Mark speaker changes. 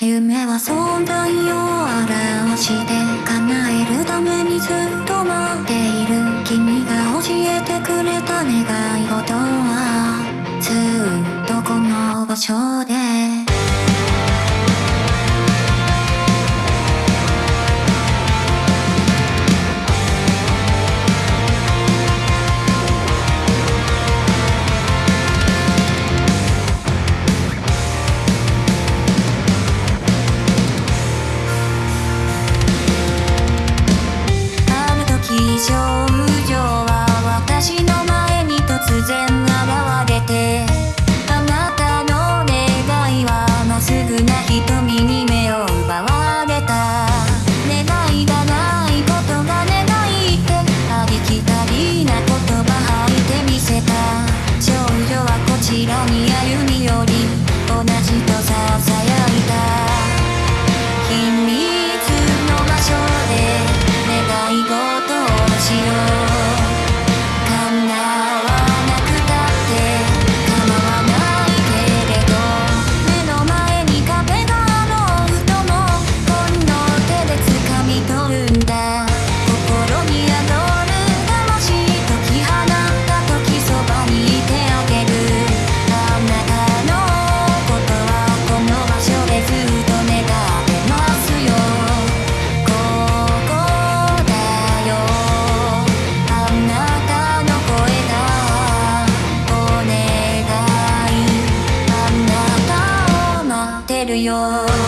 Speaker 1: 夢は存在を表して叶えるためにずっと待っている君が教えてくれた願い事はずっとこの場所で your